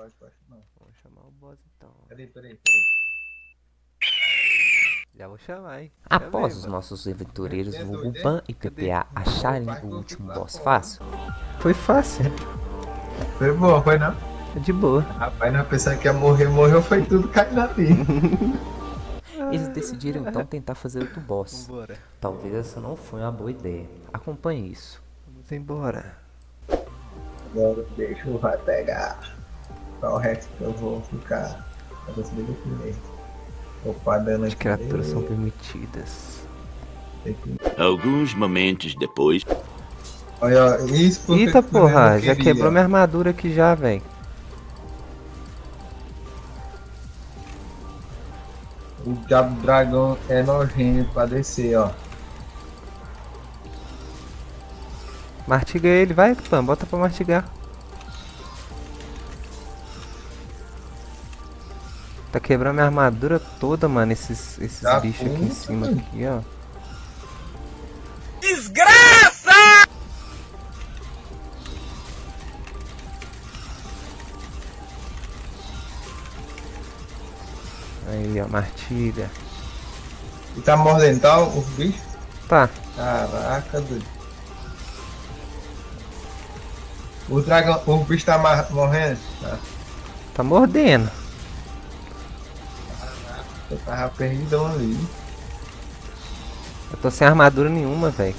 Pode, pode não. Vamos chamar o boss então. Peraí, peraí, peraí. Já vou chamar, hein? Após os nossos aventureiros? Van e? PPA acharem o último boss fácil, Foi fácil. Foi bom, foi não? De boa. Rapaz, não pensando que ia morrer, morreu, foi tudo caindo ali. eles decidiram então tentar fazer outro boss. Vambora. Talvez essa não foi uma boa ideia. Acompanhe isso. Vamos embora. Agora deixa eu vai pegar. Qual o resto que eu vou ficar? Eu vou subir primeiro. Opa, dando As criaturas são permitidas. Que- Alguns momentos depois. Olha, ó, isso porque Eita porra, não já queria. quebrou minha armadura aqui já, velho. O diabo do dragão é nojento pra descer, ó. Martiga ele, vai, Pan, bota pra martigar. Tá quebrando minha armadura toda, mano, esses, esses Tá bichos aqui em cima, mano. aqui, ó. Aí, ó, martilha. E tá mordendo, tá? O bicho? Tá, Caraca, doido. O dragão, o bicho tá morrendo? Tá. tá mordendo. Eu tava perdidão ali. Eu tô sem armadura nenhuma, velho.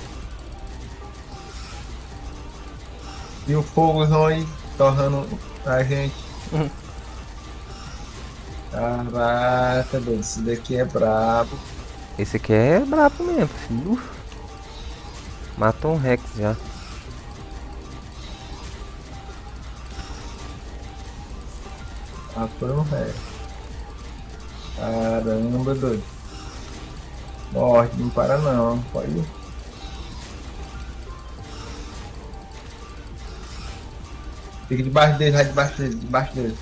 E o fogozão aí torrando a gente. Caraca, doido. Esse daqui é brabo. Esse aqui é brabo mesmo, filho. Matou um Rex já. Foi um ré. Caramba, doido. Morre, não para não. Pode ir. Fica debaixo dele, vai debaixo dele, debaixo dele.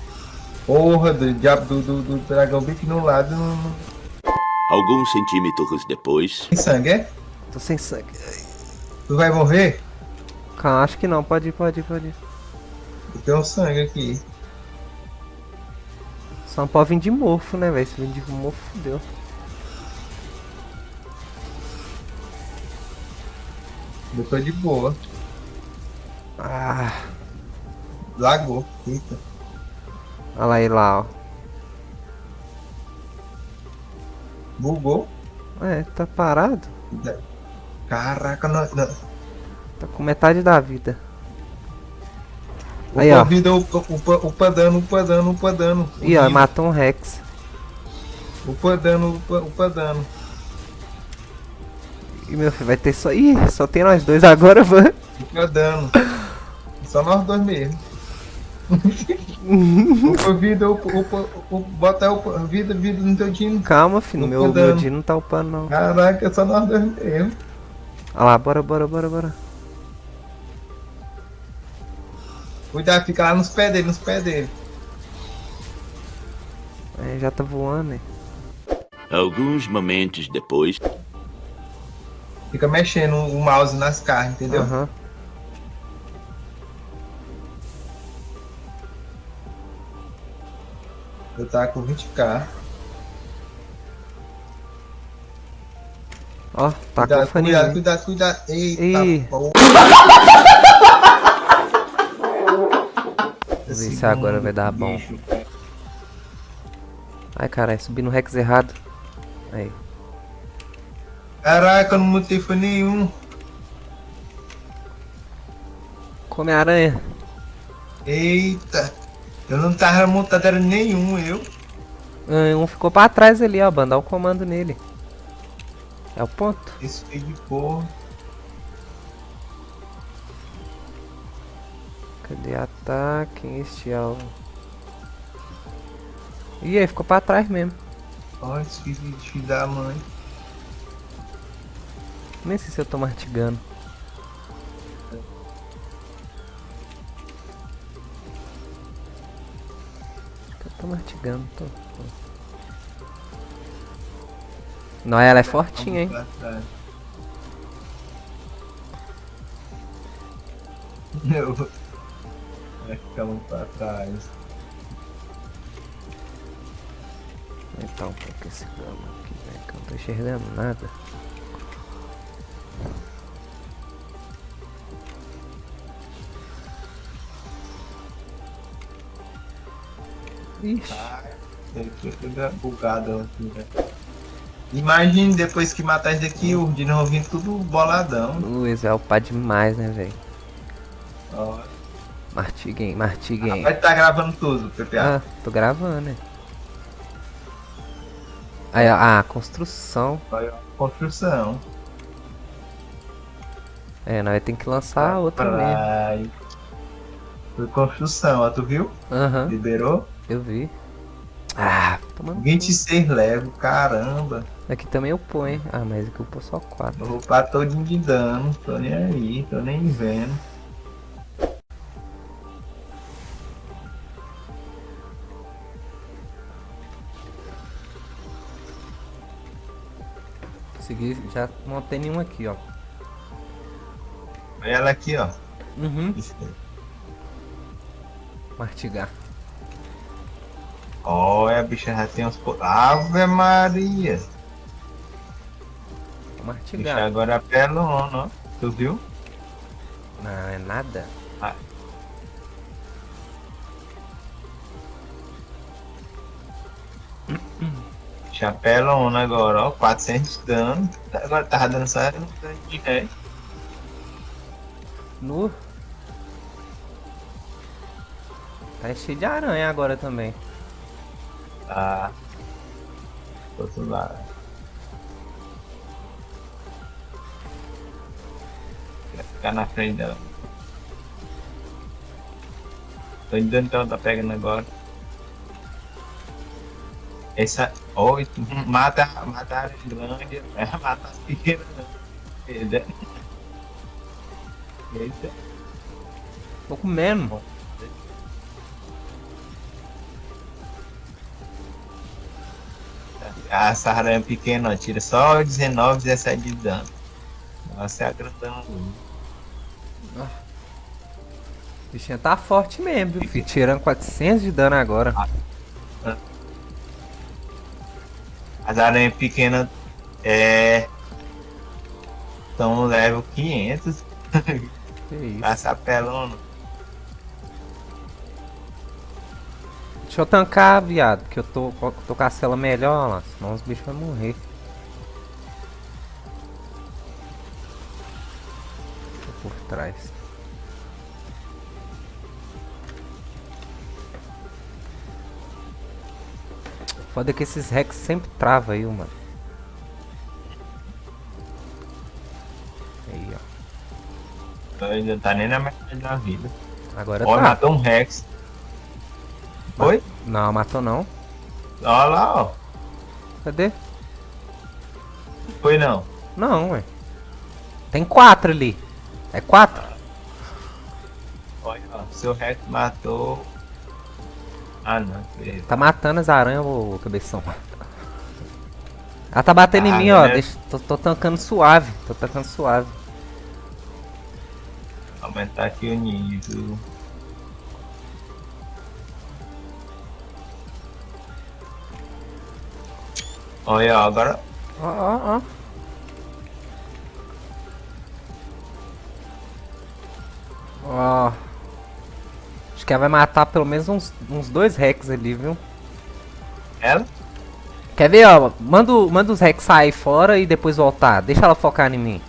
Porra, do diabo do, do, do dragão bem aqui no lado não, Alguns centímetros depois. tem sangue, é? Tô sem sangue. Tu vai morrer? Calma, acho que não. Pode ir, pode ir, pode ir. Tem um sangue aqui. Só não pode vir de morfo, né, velho? Se vir de morfo, fudeu. Eu tô de boa. Ah, Lagou. Eita. olha lá ele lá, ó. Bugou. É, tá parado. Caraca, não, não. Tá com metade da vida. Aí, Upa ó. vida, upa, upa, upa dano, upa dano, upa dano. Ih, ó, matou um Rex. Upa dano, upa, upa dano. Ih, meu filho, vai ter só. Ih, só tem nós dois agora, van. Upa dano. Só nós dois mesmo. upa vida, upa, upa, upa, bota upa, vida, vida no teu time. Calma, filho. Meu, meu dia não tá upando, não. Caraca, só nós dois mesmo. Olha lá, bora, bora, bora, bora. Cuidado, fica lá nos pés dele, nos pés dele. É, já tá voando, hein? Alguns momentos depois. Fica mexendo o mouse nas carnes, entendeu? Aham. Eu tava com 20k. Ó, tá com cuidado, faninho. cuidado, cuidado, cuidado. Eita, Ih. porra. Vamos ver se agora vai dar bom. Ai, caralho, subi no Rex errado. Aí. Caraca, eu não mutei foi nenhum. Come aranha. Eita. Eu não tava montado era nenhum, eu. Ah, Um ficou pra trás ali, ó. Bandar o comando nele. É o ponto. Esse feio de porra. Cadê ataque? Este é o. Ih, aí ficou pra trás mesmo. Olha filho da mãe. Nem sei se eu tô mastigando. Eu tô mastigando, tô. Não, ela é fortinha, hein? Vamos Eu... Vai ficar muito pra trás. aumentar um pouco esse gama aqui, velho, que eu não tô enxergando nada. Ixi, Ele fica bugado aqui, velho. Imagine depois que matar isso daqui, o de novo vindo tudo boladão. Luiz é o pá demais, né, velho? Ó, Martiguem, martiguem. Vai tá gravando tudo, PPA. Ah, tô gravando, né? Aí, ó, ah, construção. Olha, Construção. É, nós tem que lançar outra mesmo. Praia. Foi construção, ó, tu viu? Aham, Liberou? eu vi. Ah, tomando. 26 lego, caramba. Aqui também eu ponho. Ah, mas aqui eu pôr só 4. Eu vou pra todinho de dano, tô nem aí, tô nem vendo. Consegui, já montei nenhum aqui, ó. Olha ela aqui, ó. Uhum. Martigar. Olha, a bicha já tem uns. Ave Maria! Vou Bicha martigar. agora é pelona, ó. Tu viu? Não, é nada. Chapelona agora, ó. 400 de dano. Agora tava dando só um dano de ré. No. Tá cheio de aranha agora também. Tá. Outro lado. Vai ficar na frente dela. Tô que ela tá pegando agora. Essa. Oi, mata, mata a grande, mata as pequenas. Eita. Eita. Tô comendo. A aranha pequena, ó, tira só 19, 17 de dano. Nossa, é a grandão. O bichinho tá forte mesmo, viu, filho? Tirando 400 de dano agora. As aranhas pequenas é. Estão no level 500. Que isso. Passa pelona. Deixa eu tancar, viado, que eu tô, tô com a cela melhor lá, senão os bichos vão morrer. Tô por trás. Foda que esses Rex sempre trava aí, mano. Aí, ó. Ainda tá nem na metade da vida. Agora Ó, tá. matou um Rex. Oi? Não, matou não. Olha lá, ó. Cadê? Foi não. Não, ué. Tem quatro ali. É quatro? Olha, ó. Seu Rex matou. Ah, não. beleza. Tá matando as aranhas, ô cabeção. Ela tá batendo em Ah, mim, ó. né? Deixa, tô, tô tancando suave. Tô tancando suave. Aumentar aqui o nível. Olha, ó, agora. Ó, ó, ó. Ó. Que ela vai matar pelo menos uns, uns dois Rex ali, viu? Ela? Quer ver, ó? Manda, manda os Rex sair fora e depois voltar. Deixa ela focar em mim.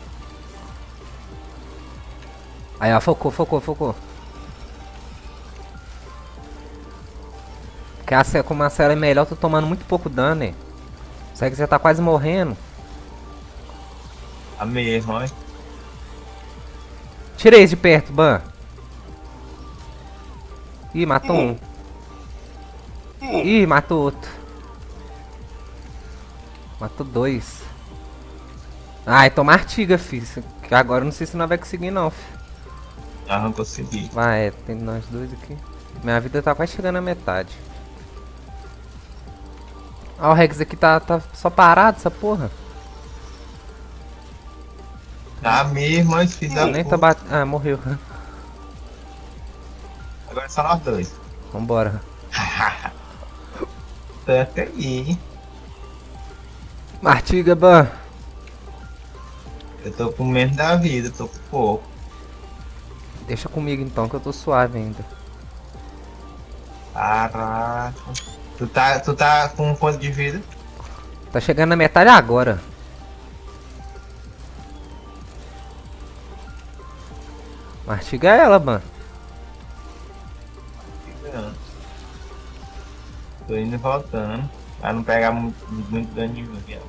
Aí, ó, focou, focou, focou. Porque a, como a cela é melhor, eu tô tomando muito pouco dano, né? Os Rex já tá quase morrendo. A mesma, olha. Tira esse de perto, Ban. Ih, matou um. Ih, matou outro. Matou dois. Ai, toma artiga, filho. Que Agora eu não sei se nós vai conseguir não, filho. Ah, não consegui. Vai, é, tem nós dois aqui. Minha vida tá quase chegando à metade. Ó, o Rex aqui tá, tá só parado, essa porra. Tá mesmo, olha, filho da Nem tá batendo. Ah, morreu. Agora é só nós dois. Vambora. Tanca aí. Martiga, Ban. Eu tô com menos da vida, tô com pouco. Deixa comigo então, que eu tô suave ainda. Caraca. Tu tá, tu tá com quanto de vida? Tá chegando na metade agora. Martiga ela, Ban. Tô indo e voltando. Pra não pegar muito, muito dano de mim.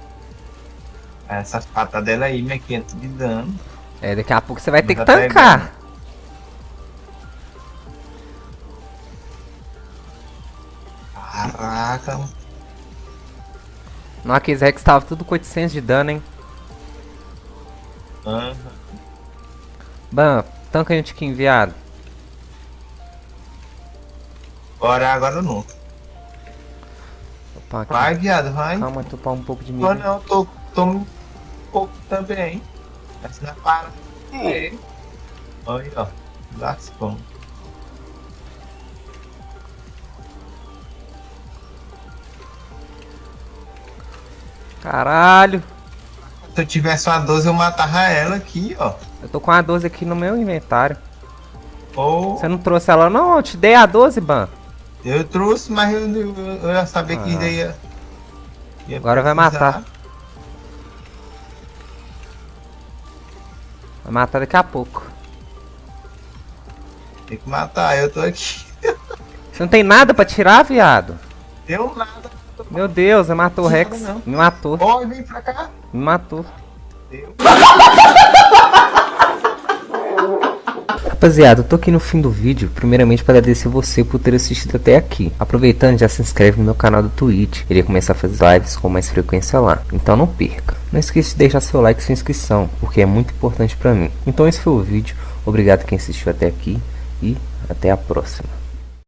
Essas patas dela aí, minha 500 de dano. É, daqui a pouco você vai ter que tancar. Caraca. Não, aqueles Rex tava tudo com 800 de dano, hein. Aham. Ban, tanca a gente aqui enviado. Agora, agora não. Aqui. Vai, viado, vai. Calma, topar um pouco de milho. não, tô, tô um pouco também. Mas não para. É. Olha, ó. Lascou. Caralho. Se eu tivesse uma 12, eu matava ela aqui, ó. Eu tô com a 12 aqui no meu inventário. Ou Você não trouxe ela não? Eu te dei a 12, Ban. Eu trouxe, mas eu, eu, eu ia saber que Ah. ia. ia Agora vai matar. Vai matar daqui a pouco. Tem que matar, eu tô aqui. Você não tem nada pra tirar, viado? Deu nada. Meu Deus, você matou o Rex. não. Me matou, Ó, vem pra cá. me matou. Deu. Rapaziada, eu tô aqui no fim do vídeo, primeiramente para agradecer você por ter assistido até aqui. Aproveitando, já se inscreve no meu canal do Twitch, irei começar a fazer lives com mais frequência lá, então não perca. Não esqueça de deixar seu like e sua inscrição, porque é muito importante pra mim. Então esse foi o vídeo, obrigado quem assistiu até aqui e até a próxima.